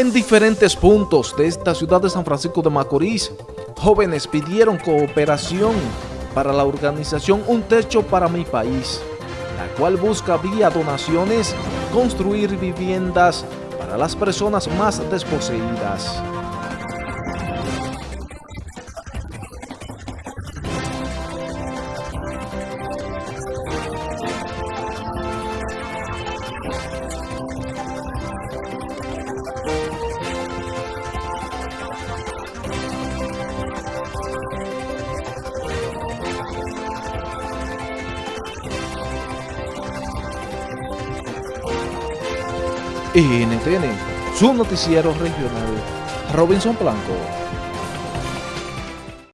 En diferentes puntos de esta ciudad de San Francisco de Macorís, jóvenes pidieron cooperación para la organización Un Techo para mi País, la cual busca vía donaciones construir viviendas para las personas más desposeídas. NTN, su noticiero regional, Robinson Blanco.